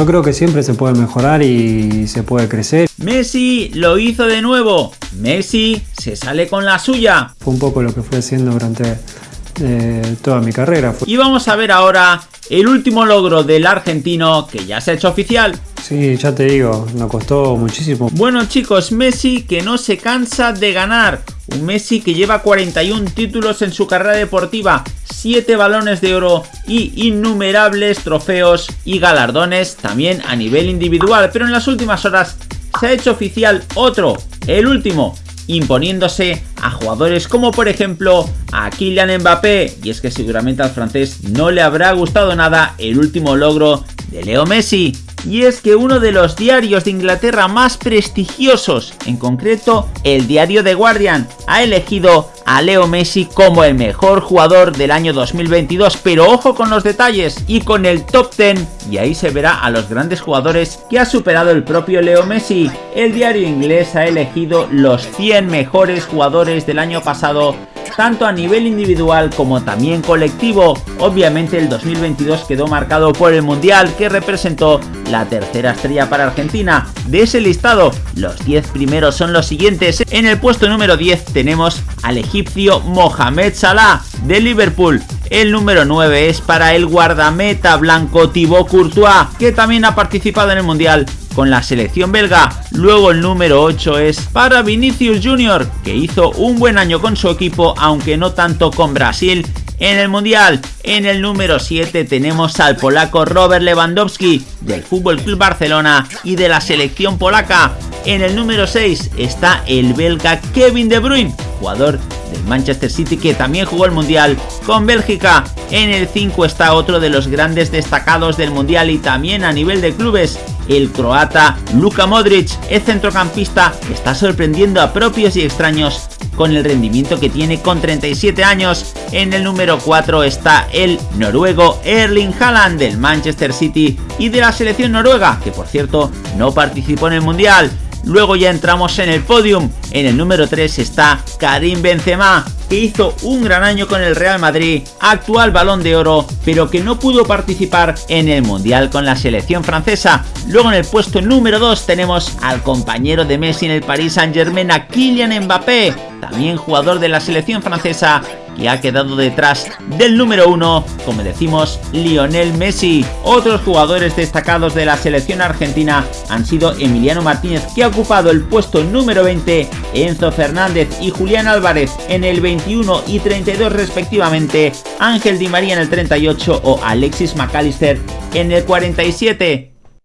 Yo creo que siempre se puede mejorar y se puede crecer. Messi lo hizo de nuevo. Messi se sale con la suya. Fue un poco lo que fui haciendo durante eh, toda mi carrera. Y vamos a ver ahora el último logro del argentino que ya se ha hecho oficial. Sí, ya te digo, nos costó muchísimo. Bueno chicos, Messi que no se cansa de ganar. Un Messi que lleva 41 títulos en su carrera deportiva, 7 balones de oro y innumerables trofeos y galardones también a nivel individual. Pero en las últimas horas se ha hecho oficial otro, el último, imponiéndose a jugadores como por ejemplo a Kylian Mbappé y es que seguramente al francés no le habrá gustado nada el último logro de Leo Messi y es que uno de los diarios de Inglaterra más prestigiosos, en concreto el diario The Guardian, ha elegido a Leo Messi como el mejor jugador del año 2022, pero ojo con los detalles y con el top 10 y ahí se verá a los grandes jugadores que ha superado el propio Leo Messi. El diario inglés ha elegido los 100 mejores jugadores del año pasado tanto a nivel individual como también colectivo. Obviamente el 2022 quedó marcado por el Mundial que representó la tercera estrella para Argentina. De ese listado, los 10 primeros son los siguientes. En el puesto número 10 tenemos al egipcio Mohamed Salah de Liverpool. El número 9 es para el guardameta blanco Thibaut Courtois, que también ha participado en el Mundial con la selección belga. Luego el número 8 es para Vinicius Jr., que hizo un buen año con su equipo, aunque no tanto con Brasil en el Mundial. En el número 7 tenemos al polaco Robert Lewandowski del Club Barcelona y de la selección polaca. En el número 6 está el belga Kevin De Bruyne, jugador del Manchester City que también jugó el Mundial con Bélgica. En el 5 está otro de los grandes destacados del Mundial y también a nivel de clubes, el croata Luka Modric, el centrocampista está sorprendiendo a propios y extraños con el rendimiento que tiene con 37 años. En el número 4 está el noruego Erling Haaland del Manchester City y de la selección noruega, que por cierto no participó en el Mundial. Luego ya entramos en el podium. En el número 3 está Karim Benzema, que hizo un gran año con el Real Madrid, actual balón de oro, pero que no pudo participar en el Mundial con la selección francesa. Luego en el puesto número 2 tenemos al compañero de Messi en el Paris Saint Germain, a Kylian Mbappé, también jugador de la selección francesa, que ha quedado detrás del número 1, como decimos, Lionel Messi. Otros jugadores destacados de la selección argentina han sido Emiliano Martínez, que ha ocupado el puesto número 20, Enzo Fernández y Julián Álvarez en el 21 y 32 respectivamente, Ángel Di María en el 38 o Alexis McAllister en el 47.